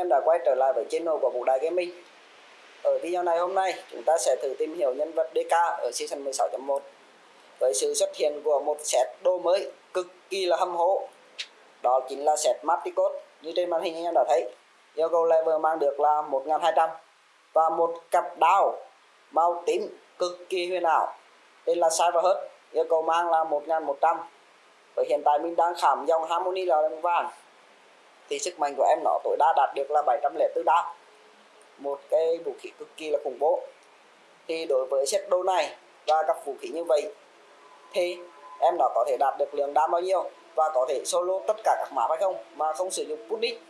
em đã quay trở lại với channel của Vũ Đại Gaming. Ở video này hôm nay, chúng ta sẽ thử tìm hiểu nhân vật DK ở season 16.1 Với sự xuất hiện của một set đồ mới cực kỳ là hâm hố Đó chính là set Maticot như trên màn hình anh em đã thấy, Yêu cầu level mang được là 1200 Và một cặp đao màu tím cực kỳ huyền ảo. Tên là Cyberhut Yêu cầu mang là 1100 Và hiện tại mình đang khảm dòng Harmony là vàng thì sức mạnh của em nó tối đa đạt được là 704 đao. Một cái vũ khí cực kỳ là khủng bố. Thì đối với set đồ này và các vũ khí như vậy, thì em nó có thể đạt được lượng đam bao nhiêu và có thể solo tất cả các map hay không mà không sử dụng Putnik.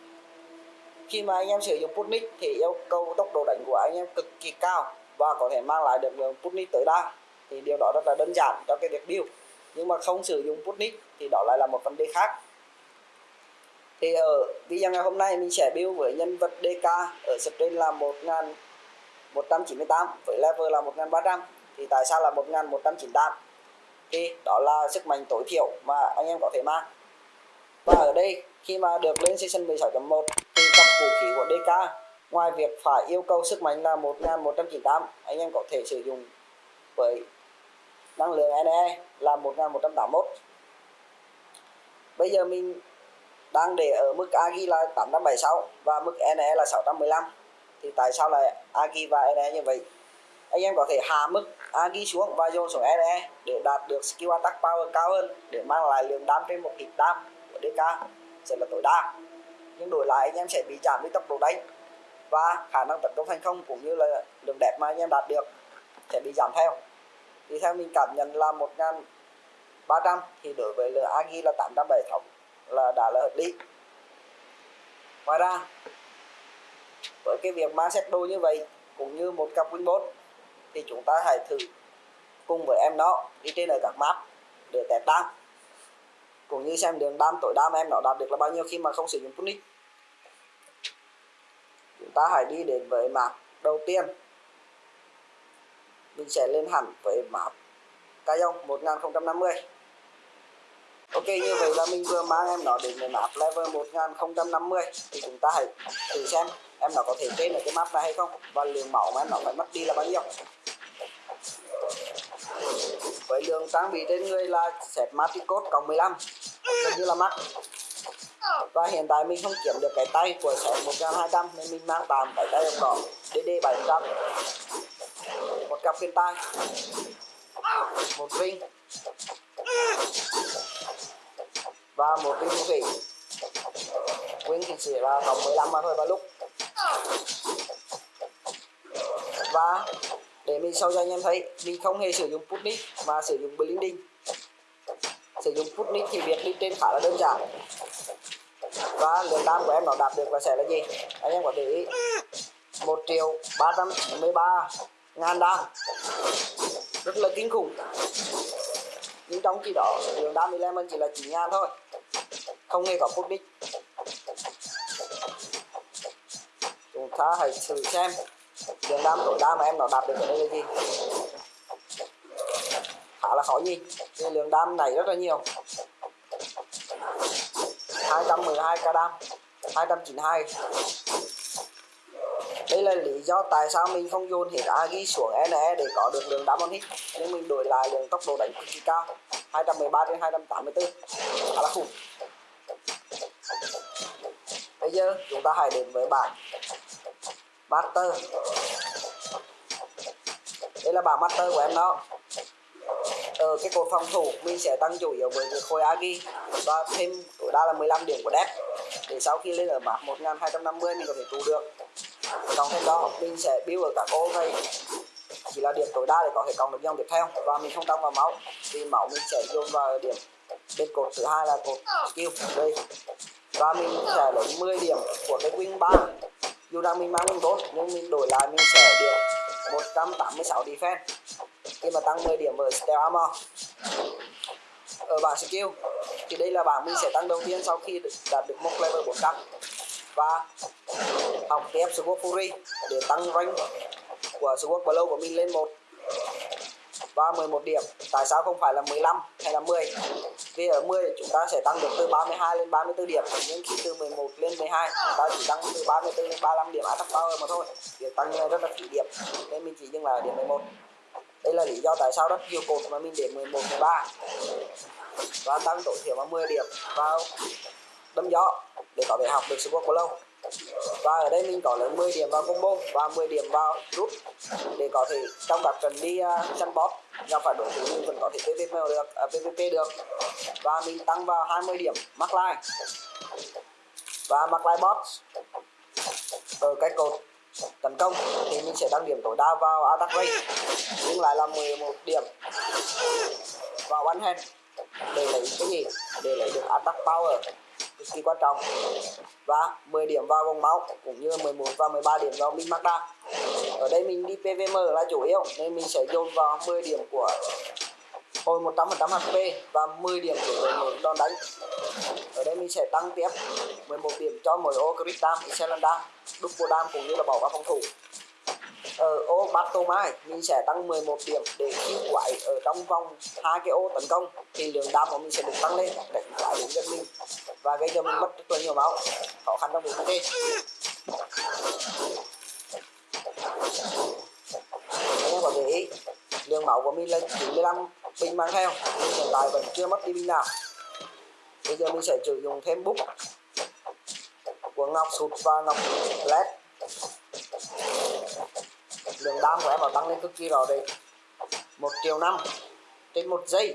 Khi mà anh em sử dụng Putnik thì yêu cầu tốc độ đánh của anh em cực kỳ cao và có thể mang lại được lượng Putnik tối đa. Thì điều đó rất là đơn giản cho cái việc build. Nhưng mà không sử dụng Putnik thì đó lại là một vấn đề khác thì ở video ngày hôm nay mình sẽ build với nhân vật DK ở stream là 1198 với level là 1300 thì tại sao là 1198 thì đó là sức mạnh tối thiểu mà anh em có thể mang. Và ở đây, khi mà được lên season 16.1 thì cặp vũ khí của DK ngoài việc phải yêu cầu sức mạnh là 1198 anh em có thể sử dụng với năng lượng NE là 1181 bây giờ mình đang để ở mức AGI là 876 và mức NE là 615 thì tại sao lại AGI và NE như vậy? Anh em có thể hạ mức AGI xuống và dồn xuống NE để đạt được skill attack power cao hơn, để mang lại lượng đam trên một hit đam của DK sẽ là tối đa. Nhưng đổi lại, anh em sẽ bị giảm đi tốc độ đánh và khả năng tấn công thành công cũng như là lượng đẹp mà anh em đạt được sẽ bị giảm theo. Thì theo mình cảm nhận là 1.300 thì đối với lượng AGI là 876 là đã là hợp lý. Ngoài ra, với cái việc mang set đôi như vậy, cũng như một cặp winbot thì chúng ta hãy thử cùng với em nó đi trên ở các map để test đam. Cũng như xem đường đam, tối đam em nó đạt được là bao nhiêu khi mà không sử dụng tunic chúng ta hãy đi đến với map đầu tiên. Mình sẽ lên hẳn với map cao dông 1050 Ok, như vậy là mình vừa mang em nó đến cái map level 1050 thì chúng ta hãy thử xem em nó có thể trên được cái map này hay không và lượng máu mà em nó phải mất đi là bao nhiêu. Với lượng trang bị trên người là set Maticot cộng 15 gần như là mắc và hiện tại mình không kiếm được cái tay của set 1200 nên mình mang tạm cái tay đồng đỏ DD 700 một cặp khuyên tay một ring và một cái vũ khí nguyên thì chỉ là tổng 15 mà thôi vào lúc. Và để mình sau cho anh em thấy, mình không hề sử dụng Putnik mà sử dụng Blinding. Sử dụng Putnik thì việc đi trên khá là đơn giản. Và lượng đam của em nó đạt được là sẽ là gì? Anh em có để ý. 1 triệu 393 ngàn đam. Rất là kinh khủng. Nhưng trong khi đó, lượng đam element chỉ là 9 ngàn thôi không hề có mục đích chúng ta hãy thử xem. Đường đam tối đa mà em nó đạt được ở đây là gì? Khá là khó nhìn nhưng lượng đam này rất là nhiều. 212 k đam. 292 đây là lý do tại sao mình không dồn hết agi xuống NE để có được lượng đam on hit. Nhưng mình đổi lại lượng tốc độ đánh cực kỳ cao 213 trên 284 khá là khủng bây giờ chúng ta hãy đến với bảng master. Đây là bảng master của em đó. Ở cái cột phòng thủ, mình sẽ tăng chủ yếu với cái khối agi và thêm tối đa là 15 điểm của đẹp để sau khi lên ở bảng 1250 mình có thể trụ được. Còn thêm đó, mình sẽ build ở các ô này chỉ là điểm tối đa để có thể cộng được dòng tiếp theo. Và mình không tăng vào máu. Thì máu mình sẽ dồn vào điểm bên cột thứ hai là cột skill. Đây và mình sẽ lấy 10 điểm của cái wing 3 dù rằng mình mang mình 4 nhưng mình đổi lại mình sẽ được 186 defense. Khi mà tăng 10 điểm với Steel armor. Ờ, ở bảng skill thì đây là bảng mình sẽ tăng đầu tiên sau khi đạt được một level 400 và học tiếp Sword Fury để tăng rank của Sword Blow của mình lên một và 11 điểm. Tại sao không phải là 15 hay là 10 vì ở 10 chúng ta sẽ tăng được từ 32 lên 34 điểm, nhưng khi từ 11 lên 12 chúng ta chỉ tăng từ 34 lên 35 điểm à, attack power mà thôi. Việc tăng rất là phí điểm nên mình chỉ dừng lại ở điểm 11 đây là lý do tại sao rất nhiều cột mà mình để 11 13 và tăng tối thiểu vào 10 điểm vào đâm gió để có thể học được sự quốc của lâu và ở đây mình có lấy 10 điểm vào combo và 10 điểm vào rút để có thể trong các trận đi uh, săn boss gặp phải đối thủ mình vẫn có thể PVP được à, uh, PVP được. Và mình tăng vào 20 điểm mắc line và mắc line boss ở cái cột tấn công thì mình sẽ tăng điểm tối đa vào attack rate nhưng lại là 11 điểm vào one hand. Để lấy cái gì? Để lấy được attack power cực kỳ quan trọng. Và 10 điểm vào vòng máu cũng như 11 và 13 điểm vào min magda ở đây mình đi PVM là chủ yếu nên mình sẽ dồn vào 10 điểm của hồi 100% HP và 10 điểm của đội ngũ đòn đánh. Ở đây mình sẽ tăng tiếp 11 điểm cho mỗi ô crit dam, Dupodam dam, dam cũng như là bảo vệ phòng thủ ở ô battle mai, mình sẽ tăng 11 điểm để khi quái ở trong vòng hai cái ô tấn công. Thì lượng đam của mình sẽ được tăng lên, để quái đến gần mình. Và gây cho mình mất rất là nhiều máu. Khó khăn trong việc thống kê anh em có để ý, lượng máu của mình là 95 bình mang theo. Nhưng hiện tại vẫn chưa mất đi bình nào. Bây giờ mình sẽ sử dụng thêm bút của ngọc sụt và ngọc led lượng đam của em nó tăng lên cực kỳ rõ rệt. Một triệu năm trên một giây.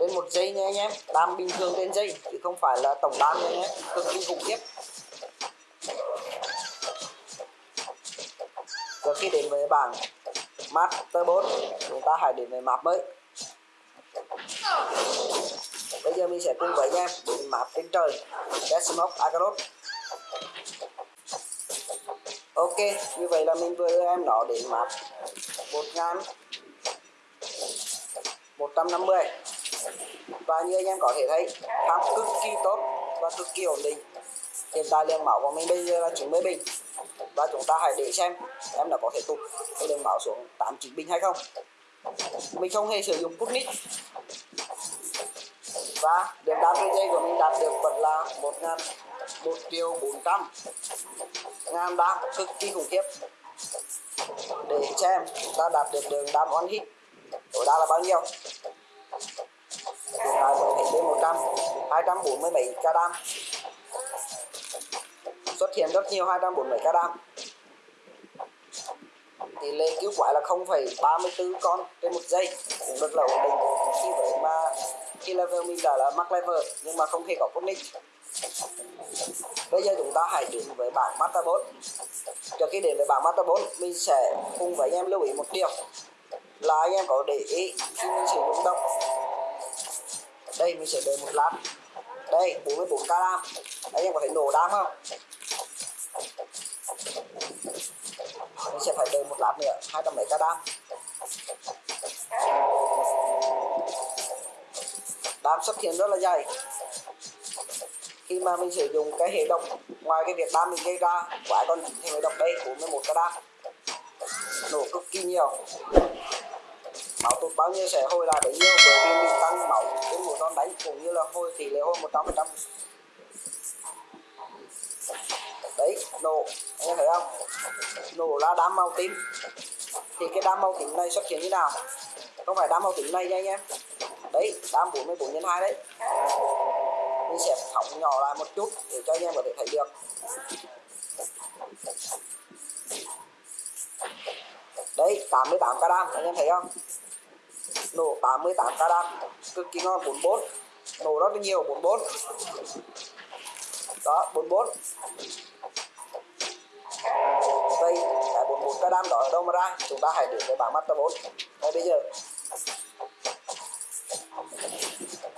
Trên một giây nha anh em. Đam bình thường trên giây, chứ không phải là tổng đam nha anh em. Cực kỳ khủng khiếp. Trước khi đến với bảng Master 4 chúng ta hãy đến với map mới. Bây giờ mình sẽ cùng với anh em đến map trên trời Death Agarot ok, như vậy là mình vừa đưa em nó đến map một ngàn một trăm năm mươi. Và như anh em có thể thấy khám cực kỳ tốt và cực kỳ ổn định. Hiện tại lượng máu của mình bây giờ là 90 bình. Và chúng ta hãy để xem em đã có thể tụt cái lượng máu xuống 89 bình hay không. Mình không hề sử dụng putnik và điểm đam dây của mình đạt được vẫn là một ngàn một triệu bốn trăm. Nam đang cực kỳ khủng khiếp. Để xem ta đạt được đường đam on hit. Tối đa là bao nhiêu? Hiện tại có thể một trăm hai trăm bốn mươi bảy ca đam. Xuất hiện rất nhiều hai trăm bốn mươi ca đam. Tỷ lệ cứu quái là 0,34 con trên một giây. Cũng rất là ổn định. Khi vậy mà khi level mình đã là max level nhưng mà không hề có nick bây giờ chúng ta hãy đến với bảng Master 4 trước khi đến với bảng Master 4 mình sẽ cùng với anh em lưu ý một điều. Là anh em có để ý, khi mình sử dụng động, đây, mình sẽ đợi một lát. Đây 44 k đam anh em có thể nổ đam không? Mình sẽ phải đợi một lát nữa, hai trăm mấy k đam đam xuất hiện rất là dày khi mà mình sử dụng cái hệ độc ngoài cái việc ba mình gây ra, quả còn hệ độc đây 41 cái đam nổ cực kỳ nhiều. Máu tụt bao nhiêu sẽ hồi lại bấy nhiêu? Bởi vì mình tăng máu trên một con đánh cũng như là hồi tỷ lệ hồi 100 phần trăm. Đấy, nổ. Anh em thấy không? Nổ là đám màu tím. Thì cái đám màu tím này xuất hiện như nào? Không phải đám màu tím này nha anh em. Đấy đám 44 nhân 2 đấy mình sẽ phóng nhỏ lại một chút để cho anh em có thể thấy được. Đấy 88 ca đam anh em thấy không? Nổ 88 ca đam cực kỳ ngon 44 nổ rất là nhiều 44 đó 44 đây, cái 44 ca đó ở đâu mà ra? Chúng ta hãy đến với bảng master 4 ngay bây giờ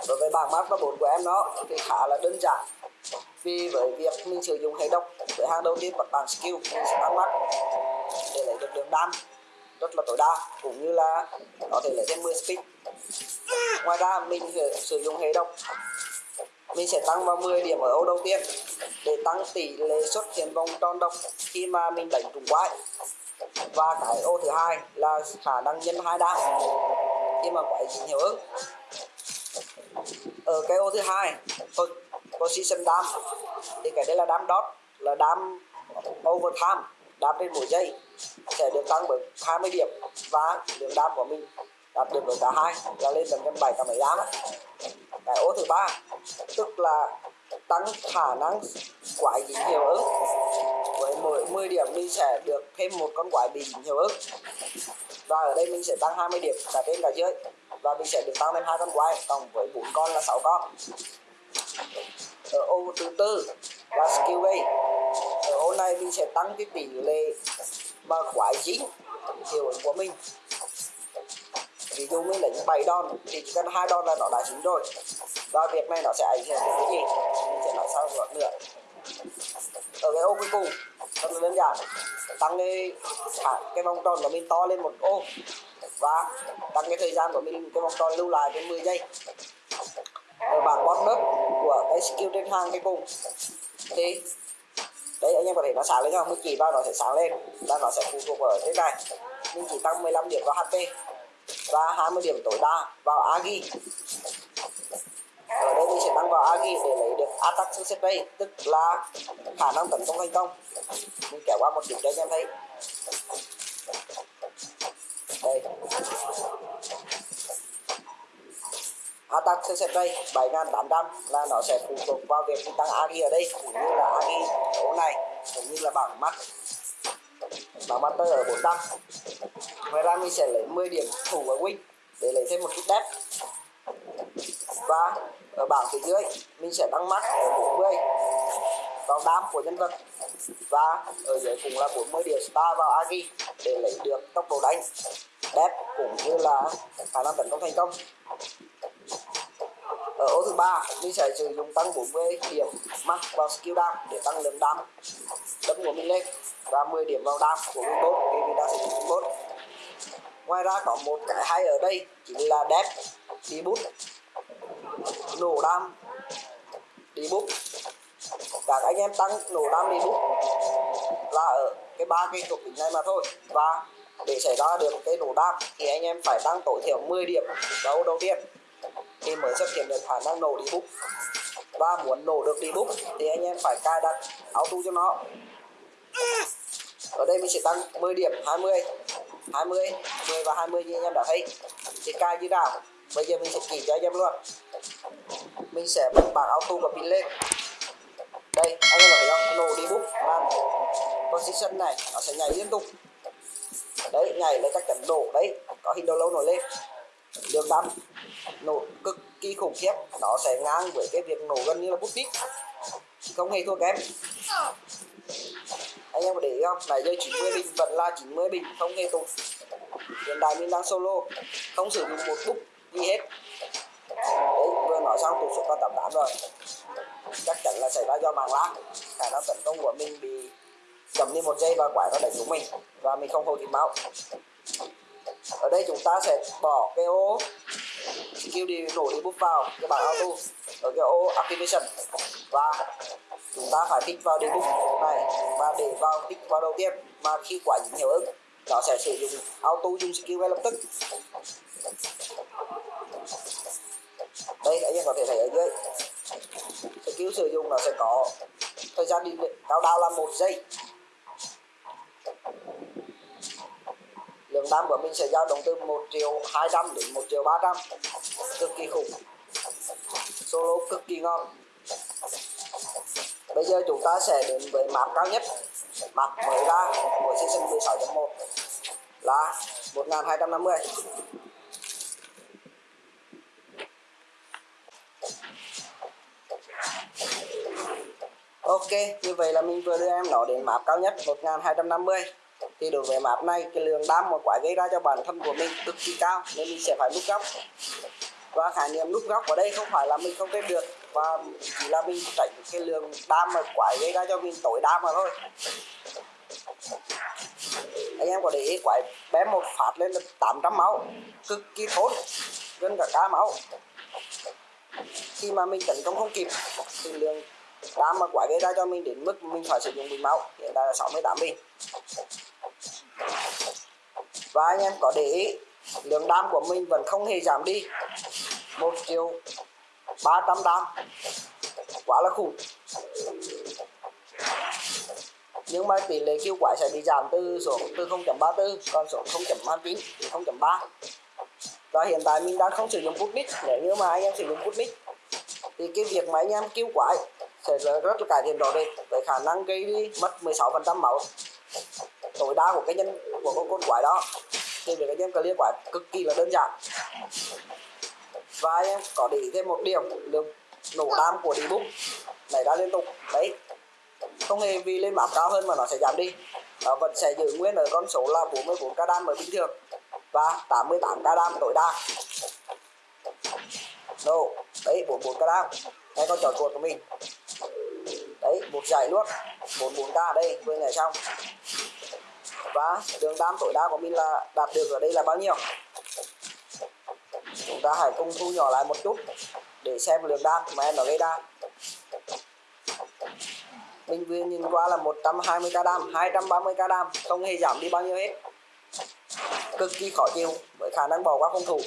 đối với bảng và 4 của em nó thì khá là đơn giản. Vì với việc mình sử dụng hệ độc với hàng đầu tiên bật bảng skill, mình sẽ tăng mắt để lấy được đường đam rất là tối đa, cũng như là có thể lấy thêm 10 speed. Ngoài ra, mình sử dụng hệ độc mình sẽ tăng vào 10 điểm ở ô đầu tiên để tăng tỷ lệ xuất hiện vòng tròn độc khi mà mình đánh trúng quái. Và cái ô thứ hai là khả năng nhân hai đa khi mà quái dính hiệu ứng ở cái ô thứ hai, tôi position đam thì cái đây là đam dot là đam overtime đam trên mỗi giây. Sẽ được tăng bởi 20 điểm và lượng đam của mình đạt được ở cả hai, là lên tầm trăm bảy cả mấy đam cái ô thứ ba, tức là tăng khả năng quái dính hiệu ứng. Với mỗi 10 điểm mình sẽ được thêm một con quái bị dính hiệu ứng. Và ở đây mình sẽ tăng 20 điểm cả trên cả dưới và mình sẽ được tăng lên hai con quái, cộng với bốn con là 6 con. Ở ô thứ tư là skill bay ở ô này mình sẽ tăng cái tỷ lệ mà quái dính hiệu ứng của mình. Ví dụ mình lấy 7 đòn, thì chỉ cần hai đòn là nó đã dính rồi. Và việc này nó sẽ ảnh hưởng đến cái gì? Mình sẽ nói sau một nữa ở cái ô cuối cùng, rất là đơn giản. Tăng cái cái vòng tròn của mình to lên một ô và tăng cái thời gian của mình, cái vòng tròn lưu lại đến 10 giây. Ở bảng bottom của cái skill trên hàng cái cùng thì, đấy, anh em có thể nó sáng lên không mình chỉ vào nó sẽ sáng lên, và nó sẽ phụ thuộc ở trên này. Mình chỉ tăng 15 điểm vào HP và 20 điểm tối đa vào Agi ở đây mình sẽ tăng vào Agi để lấy được attack success rate, tức là khả năng tấn công thành công. Mình kéo qua một điểm cho anh em thấy đây attack success rate 7800 là nó sẽ phụ thuộc vào việc mình tăng Agi ở đây, cũng như là Agi chỗ này, cũng như là bảng mắt. Bảng mắt tôi ở 400 ngoài ra mình sẽ lấy 10 điểm thủ ở win để lấy thêm một chút đẹp và ở bảng phía dưới, mình sẽ tăng mắt ở 40 vào đam của nhân vật. Và ở dưới cùng là 40 điểm star vào agi để lấy được tốc độ đánh đẹp cũng như là khả năng tấn công thành công. Ở ô thứ ba mình sẽ sử dụng tăng 40 điểm mắc vào skill đam để tăng lượng đam. Đấm của mình lên và 10 điểm vào đam của mình bot vì mình đã sử dụng bot ngoài ra có một cái hay ở đây, chính là đẹp đi bút. Nổ đam, đi bút. Các anh em tăng nổ đam, đi bút là ở cái ba cái thuộc tính này mà thôi. Và để xảy ra được cái nổ đam thì anh em phải tăng tối thiểu 10 điểm đấu đầu tiên. Thì mới xuất hiện được khả năng nổ đi bút. Và muốn nổ được đi bút thì anh em phải cài đặt auto cho nó. Ở đây mình sẽ tăng 10 điểm 20 20 10 và 20 như anh em đã thấy. Thì cài như nào? Bây giờ mình sẽ chỉ cho anh em luôn. Mình sẽ bật bảng auto và pin lên. Đây, anh em thấy không? Nổ đi bút. Làm position này nó sẽ nhảy liên tục đấy nhảy lên chắc chắn nổ đấy. Có hình đầu lâu nổi lên. Đường đâm nổ cực kỳ khủng khiếp. Nó sẽ ngang với cái việc nổ gần như là bút tít. Không hề thua kém. Anh em có để ý không? Nãy giờ 90 bình, vẫn là 90 bình, không hề tụt. Hiện tại mình đang solo. Không sử dụng một bút gì hết. Đấy, vừa nói xong tụt xuống con 88 rồi. Chắc chắn là xảy ra do màng lá khả năng tấn công của mình bị chậm đi một giây và quái nó đánh chúng mình. Và mình không hồi kịp máu. Ở đây chúng ta sẽ bỏ cái ô skill đi nổ đi bút vào cái bảng auto. Ở cái ô activation. Và chúng ta phải tích vào đi bút này. Và để vào tích vào đầu tiên, mà khi quả dính hiệu ứng, nó sẽ sử dụng auto dùng skill ngay lập tức. Đây, anh em có thể thấy ở dưới. Skill sử dụng nó sẽ có thời gian đi cao đao là một giây. Lượng tam của mình sẽ dao động từ 1 triệu 200 đến 1 triệu 300 cực kỳ khủng. Solo cực kỳ ngon. Bây giờ chúng ta sẽ đến với map cao nhất. Map mới ra của season 16.1 là 1250 Ok, như vậy là mình vừa đưa em nó đến map cao nhất 1250 thì đối với map này, cái lượng đam mà quái gây ra cho bản thân của mình cực kỳ cao, nên mình sẽ phải nút góc. Và khái niệm nút góc ở đây không phải là mình không kết được, và chỉ là mình tránh cái lượng đam mà quái gây ra cho mình tối đam mà thôi. Anh em có để ý, quái bé một phát lên là 800 máu, cực kỳ thốn, gần cả cá máu. Khi mà mình tấn công không kịp, thì lượng đam mà quái gây ra cho mình đến mức mình phải sử dụng bình máu, hiện tại là 68 bình và anh em có để ý, lượng đam của mình vẫn không hề giảm đi. Một triệu ba trăm đam. Quá là khủng. Nhưng mà tỷ lệ kêu quái sẽ bị giảm từ xuống, từ 0.34 còn xuống 0.29 0.3 và hiện tại mình đang không sử dụng Putnik nếu như mà anh em sử dụng Putnik thì cái việc mà anh em kêu quái sẽ rất là cải thiện rõ rệt với khả năng gây đi mất 16% máu tối đa của cái nhân của con con quái đó. Thì việc anh em clear quái cực kỳ là đơn giản. Và anh em có để ý thêm một điểm lượng nổ đam của đi bút này đã liên tục. Đấy. Không hề vì lên map cao hơn mà nó sẽ giảm đi. Nó vẫn sẽ giữ nguyên ở con số là 44 k đam ở bình thường và 88 k đam tối đa. Đâu đấy 44 k đam. Đây con trò chuột của mình. Đấy, một giải luôn. 44 k đây, vừa nhảy xong và đường đam tối đa của mình là đạt được ở đây là bao nhiêu? Chúng ta hãy cùng thu nhỏ lại một chút để xem lượng đam mà em nó gây ra. Mình vừa nhìn qua là 120 k đam 230 k đam, không hề giảm đi bao nhiêu hết. Cực kỳ khó chịu, với khả năng bỏ qua phòng thủ.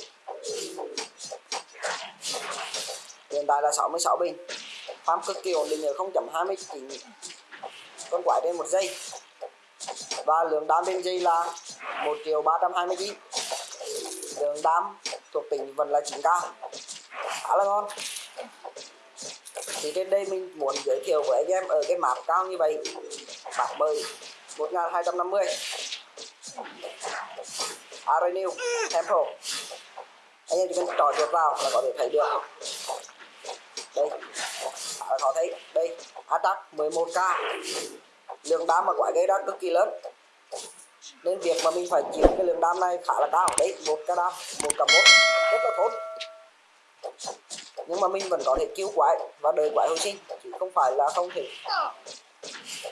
Hiện tại là 66 bình. Farm cực kỳ ổn định ở 0.29 con quái trên một giây và lượng đam trên dây là 1 triệu 329 lượng đam thuộc tỉnh vẫn là 9k khá là ngon. Thì trên đây mình muốn giới thiệu với anh em ở cái map cao như vậy. Map bơi 1250 Arenew Temple. Anh em chỉ cần trò chuột vào là có thể thấy được. Đây. À, có thấy? Đây. Attack 11k lượng đam mà quả gây ra cực kỳ lớn nên việc mà mình phải chịu cái lượng đam này khá là cao đấy, một cái đam một cả một. Rất là thốn. Nhưng mà mình vẫn có thể cứu quái và đợi quái hồi sinh. Chứ không phải là không thể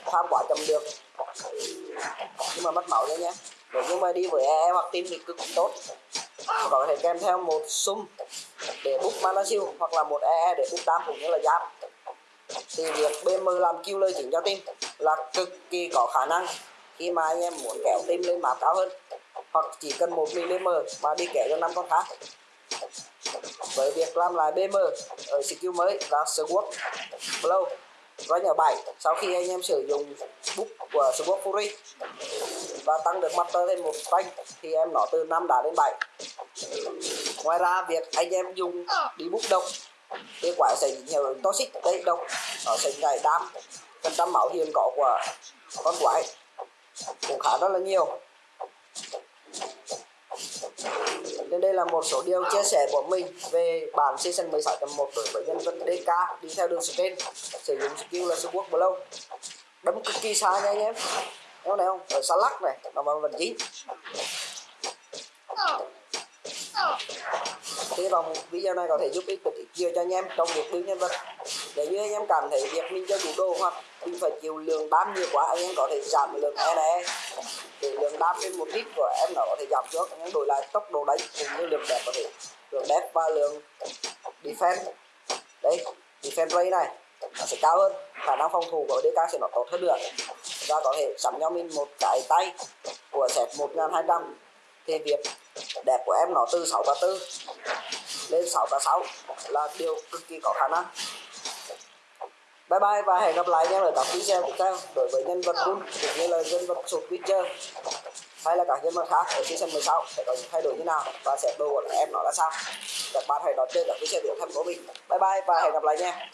tham quả chậm được. Nhưng mà mất máu đấy nhé. Nếu như mà đi với e hoặc team thì cực kỳ tốt. Có thể kèm theo một sum để bút mana siêu hoặc là một e để bút đam cũng như là giáp. Thì việc BM làm kêu lời chỉnh cho team là cực kỳ có khả năng khi mà anh em muốn kéo tim lên map cao hơn, hoặc chỉ cần 1 mm mà đi kéo cho 5 con khác. Với việc làm lại BM ở skill mới là Sword Blow rank ở 7 sau khi anh em sử dụng book của Sword Fury và tăng được master lên một rank, thì em nó từ 5 đá đến 7 ngoài ra, việc anh em dùng đi book độc, thì quả sẽ nhiều toxic, đây độc, nó sẽ ngày đam, phần trăm máu hiền có của con quái cũng khá rất là nhiều. Nên đây là một số điều chia sẻ của mình về bản season 16.1 đối với nhân vật DK đi theo đường trên sử dụng skill là Sword Blow đấm cực kỳ xa nha anh em. Nếu này không? Ở xa lắc này, nó vào vẫn chính hy vọng video này có thể giúp ích được ít nhiều cho anh em trong việc build nhân vật. Nếu như anh em cảm thấy việc mình chơi chủ đồ hoặc mình phải chịu lượng đam nhiều quá, anh em có thể giảm lượng e này. Để lượng đam trên một lít của em nó có thể giảm xuống anh em đổi lại tốc độ đánh cũng như lượng đẹp có thể. Lượng đẹp và lượng defense. Đấy defense rate này, nó sẽ cao hơn. Khả năng phòng thủ của DK sẽ nó tốt hơn được và có thể sắm cho mình một cái tay của set 1200 thì việc đẹp của em nó từ 6 và 4 lên 6 và 6 là điều cực kỳ có khả năng bye bye và hẹn gặp lại anh ở các video tiếp theo đối với nhân vật Moon cũng như là nhân vật sụt Witcher hay là các nhân vật khác ở season 16 sẽ có những thay đổi như nào và sẽ đồ của em nó là sao? Các bạn hãy đón chơi các video tiếp theo của mình. Bye bye và hẹn gặp lại nha.